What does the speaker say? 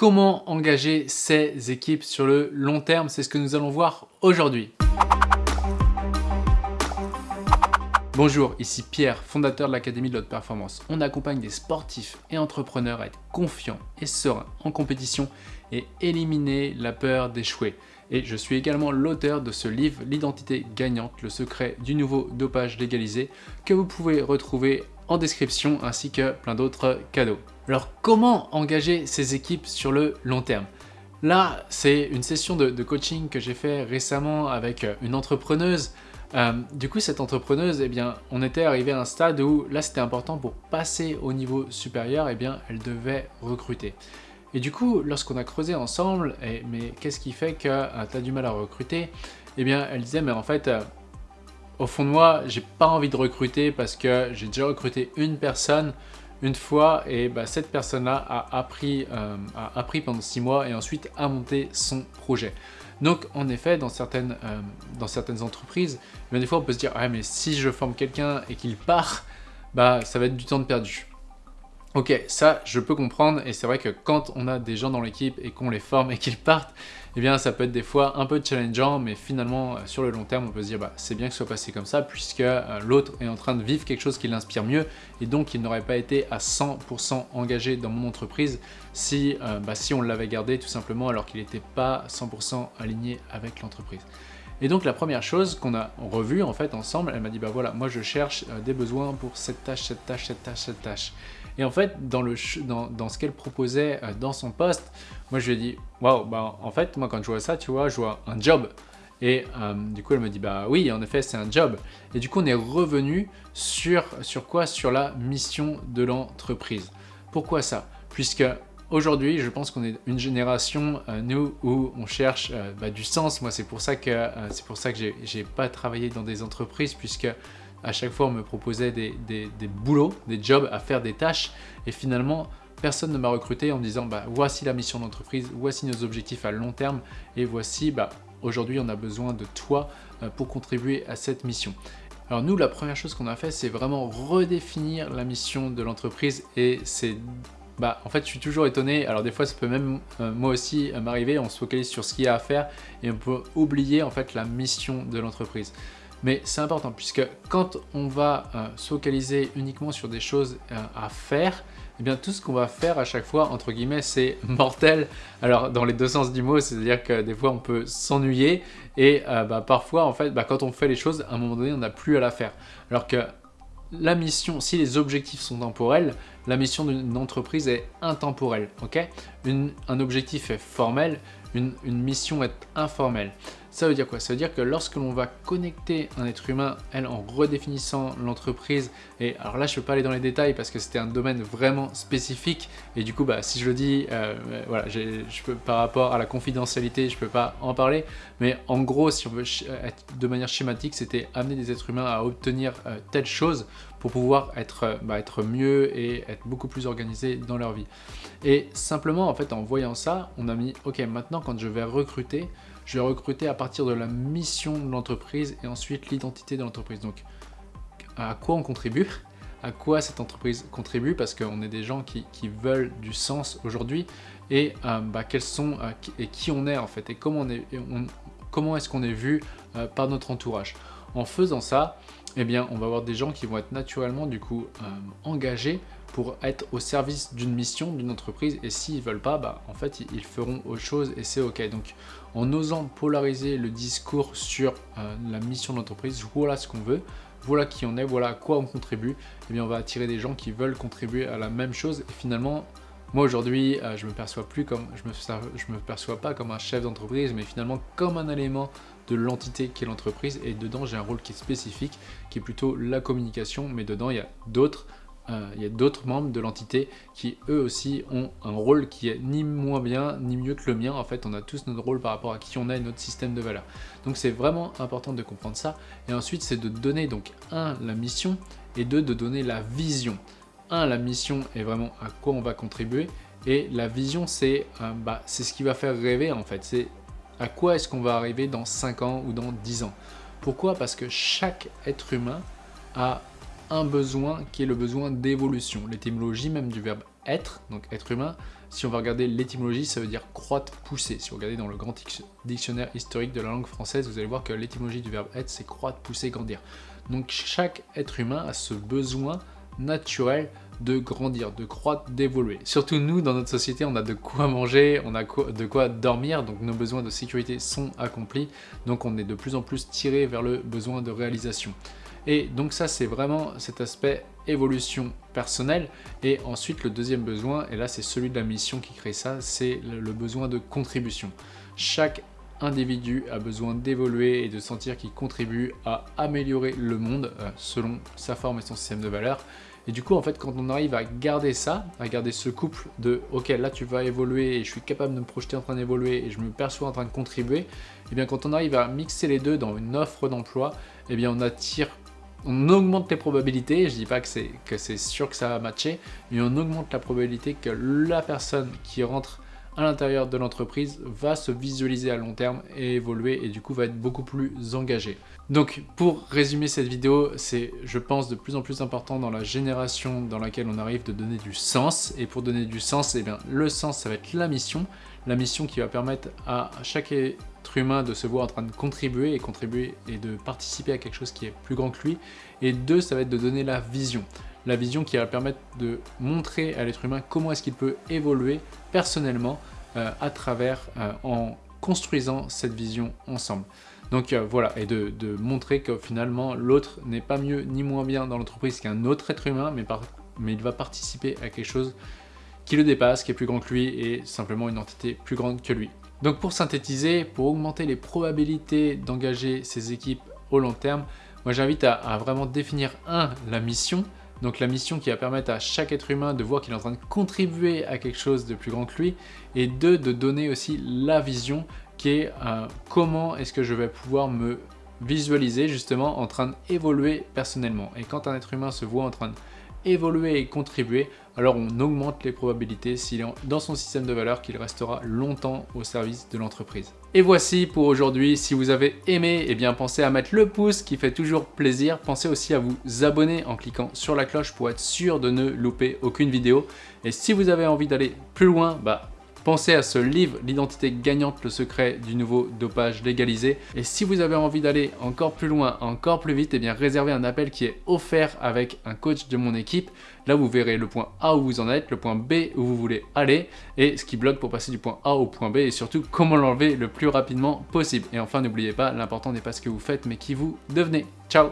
comment engager ces équipes sur le long terme, c'est ce que nous allons voir aujourd'hui. Bonjour, ici Pierre, fondateur de l'Académie de l'Haute Performance. On accompagne des sportifs et entrepreneurs à être confiants et sereins en compétition et éliminer la peur d'échouer. Et je suis également l'auteur de ce livre, L'identité gagnante, le secret du nouveau dopage légalisé, que vous pouvez retrouver description ainsi que plein d'autres cadeaux. Alors comment engager ces équipes sur le long terme? Là, c'est une session de, coaching que j'ai fait récemment avec une entrepreneuse euh, du coup, cette entrepreneuse, eh bien, on était arrivé à un stade où là, c'était important pour passer au niveau supérieur, eh bien, elle devait recruter. Et du coup, lorsqu'on a creusé ensemble, eh, mais qu'est-ce qui fait que euh, tu as du mal à recruter? Eh bien, elle disait, mais en fait, euh, au fond de moi, j'ai pas envie de recruter parce que j'ai déjà recruté une personne une fois et bah, cette personne-là a appris, a appris pendant six mois et ensuite a monté son projet. Donc en effet, dans certaines, euh, entreprises, des fois on peut se dire ah, mais si je forme quelqu'un et qu'il part, bah ça va être du temps de perdu ». Ok, ça je peux comprendre et c'est vrai que quand on a des gens dans l'équipe et qu'on les forme et qu'ils partent, eh bien ça peut être des fois un peu challengeant, mais finalement euh, sur le long terme on peut se dire bah, c'est bien que ce soit passé comme ça puisque euh, l'autre est en train de vivre quelque chose qui l'inspire mieux et donc il n'aurait pas été à 100% engagé dans mon entreprise si, euh, bah, si on l'avait gardé tout simplement alors qu'il n'était pas 100% aligné avec l'entreprise. Et donc la première chose qu'on a revue en fait ensemble, elle m'a dit bah voilà, moi je cherche des besoins pour cette tâche, cette tâche, cette tâche, cette tâche. Et en fait, dans, le, dans, dans ce qu'elle proposait euh, dans son poste, moi je lui ai dit, waouh, bah en fait, moi quand je vois ça, tu vois, je vois un job. Et euh, du coup, elle me dit, bah oui, en effet, c'est un job. Et du coup, on est revenu sur, sur quoi? Sur la mission de l'entreprise. Pourquoi ça? Puisque aujourd'hui, je pense qu'on est une génération, euh, nous, où on cherche bah, du sens. Moi, c'est pour ça que, c'est pour que j'ai pas travaillé dans des entreprises, puisque à chaque fois, on me proposait des, boulots, des jobs à faire des tâches. Et finalement, personne ne m'a recruté en me disant bah, voici la mission d'entreprise, voici nos objectifs à long terme et voici bah, aujourd'hui on a besoin de toi euh, pour contribuer à cette mission. Alors nous, la première chose qu'on a fait, c'est vraiment redéfinir la mission de l'entreprise et c'est bah, en fait, je suis toujours étonné. Alors, des fois, ça peut même, euh, moi aussi, euh, m'arriver. On se focalise sur ce qu'il y a à faire et on peut oublier, en fait, la mission de l'entreprise. Mais c'est important puisque quand on va euh, se focaliser uniquement sur des choses euh, à faire, eh bien tout ce qu'on va faire à chaque fois, entre guillemets, c'est mortel. Alors dans les deux sens du mot, c'est-à-dire que des fois on peut s'ennuyer et euh, bah, parfois en fait, bah, quand on fait les choses, à un moment donné, on n'a plus à la faire. Alors que la mission, si les objectifs sont temporels, la mission d'une entreprise est intemporelle. ok? Un objectif est formel, une, mission est informelle. Ça veut dire quoi? Ça veut dire que lorsque l'on va connecter un être humain, elle, en redéfinissant l'entreprise, et alors là je ne peux pas aller dans les détails parce que c'était un domaine vraiment spécifique, et du coup bah, si je le dis, euh, voilà, je peux, par rapport à la confidentialité, je ne peux pas en parler, mais en gros si on veut être de manière schématique, c'était amener des êtres humains à obtenir euh, telle chose pour pouvoir être, euh, bah, être mieux et être beaucoup plus organisés dans leur vie. Et simplement en fait en voyant ça, on a mis ok maintenant quand je vais recruter, je vais recruter à partir de la mission de l'entreprise et ensuite l'identité de l'entreprise. Donc, à quoi on contribue? À quoi cette entreprise contribue? Parce qu'on est des gens qui, veulent du sens aujourd'hui et euh, bah, quels sont euh, et qui on est en fait et comment on est comment est-ce qu'on est vu par notre entourage en faisant ça eh on va avoir des gens qui vont être naturellement du coup engagés pour être au service d'une mission, d'une entreprise, et s'ils veulent pas, bah, en fait, ils feront autre chose et c'est ok. Donc, en osant polariser le discours sur euh, la mission de l'entreprise, voilà ce qu'on veut, voilà qui on est, voilà à quoi on contribue, eh bien on va attirer des gens qui veulent contribuer à la même chose, et finalement, moi aujourd'hui, euh, je me perçois plus comme, je me, je me perçois pas comme un chef d'entreprise, mais finalement comme un élément de l'entité qui est l'entreprise, et dedans j'ai un rôle qui est spécifique, qui est plutôt la communication, mais dedans il y a d'autres euh, il y a d'autres membres de l'entité qui eux aussi ont un rôle qui est ni moins bien ni mieux que le mien. En fait, on a tous notre rôle par rapport à qui on est et notre système de valeurs. Donc c'est vraiment important de comprendre ça. Et ensuite, c'est de donner donc un la mission et deux de donner la vision. Un la mission est vraiment à quoi on va contribuer et la vision c'est euh, bah, c'est ce qui va faire rêver en fait. C'est à quoi est-ce qu'on va arriver dans 5 ans ou dans 10 ans. Pourquoi? Parce que chaque être humain a un besoin qui est le besoin d'évolution. L'étymologie même du verbe être, donc être humain, Si on va regarder l'étymologie, ça veut dire croître, pousser. Si vous regardez dans le grand dictionnaire historique de la langue française, vous allez voir que l'étymologie du verbe être, c'est croître, pousser, grandir. Donc chaque être humain a ce besoin naturel de grandir, de croître, d'évoluer. Surtout nous, dans notre société, on a de quoi manger, on a de quoi dormir, donc nos besoins de sécurité sont accomplis, donc on est de plus en plus tiré vers le besoin de réalisation. Et donc ça, c'est vraiment cet aspect évolution personnelle. Et ensuite, le deuxième besoin, et là c'est celui de la mission qui crée ça, c'est le besoin de contribution. Chaque individu a besoin d'évoluer et de sentir qu'il contribue à améliorer le monde euh, selon sa forme et son système de valeurs. Et du coup, en fait, quand on arrive à garder ça, à garder ce couple de « Ok, là tu vas évoluer et je suis capable de me projeter en train d'évoluer et je me perçois en train de contribuer », et eh bien quand on arrive à mixer les deux dans une offre d'emploi, et eh bien on attire on augmente les probabilités, je dis pas que c'est sûr que ça va matcher, mais on augmente la probabilité que la personne qui rentre à l'intérieur de l'entreprise va se visualiser à long terme et évoluer et du coup va être beaucoup plus engagé. Donc pour résumer cette vidéo, c'est je pense de plus en plus important dans la génération dans laquelle on arrive de donner du sens et pour donner du sens, eh bien, le sens ça va être la mission, la mission qui va permettre à chaque humain de se voir en train de contribuer et contribuer et de participer à quelque chose qui est plus grand que lui. Et deux, ça va être de donner la vision. La vision qui va permettre de montrer à l'être humain comment est-ce qu'il peut évoluer personnellement euh, à travers, euh, en construisant cette vision ensemble. Donc euh, voilà, et de, montrer que finalement l'autre n'est pas mieux ni moins bien dans l'entreprise qu'un autre être humain, mais, mais il va participer à quelque chose qui le dépasse, qui est plus grand que lui et simplement une entité plus grande que lui. Donc pour synthétiser, pour augmenter les probabilités d'engager ces équipes au long terme, moi j'invite à, vraiment définir un, la mission, donc la mission qui va permettre à chaque être humain de voir qu'il est en train de contribuer à quelque chose de plus grand que lui. Et deux, de donner aussi la vision qui est euh, comment est-ce que je vais pouvoir me visualiser justement en train d'évoluer personnellement. Et quand un être humain se voit en train d'évoluer et contribuer, alors on augmente les probabilités s'il est dans son système de valeurs qu'il restera longtemps au service de l'entreprise. Et voici pour aujourd'hui, si vous avez aimé, eh bien pensez à mettre le pouce qui fait toujours plaisir, pensez aussi à vous abonner en cliquant sur la cloche pour être sûr de ne louper aucune vidéo. Et si vous avez envie d'aller plus loin, bah Pensez à ce livre, L'identité gagnante, le secret du nouveau dopage légalisé. Et si vous avez envie d'aller encore plus loin, encore plus vite, eh bien réservez un appel qui est offert avec un coach de mon équipe. Là, vous verrez le point A où vous en êtes, le point B où vous voulez aller, et ce qui bloque pour passer du point A au point B, et surtout comment l'enlever le plus rapidement possible. Et enfin, n'oubliez pas, l'important n'est pas ce que vous faites, mais qui vous devenez. Ciao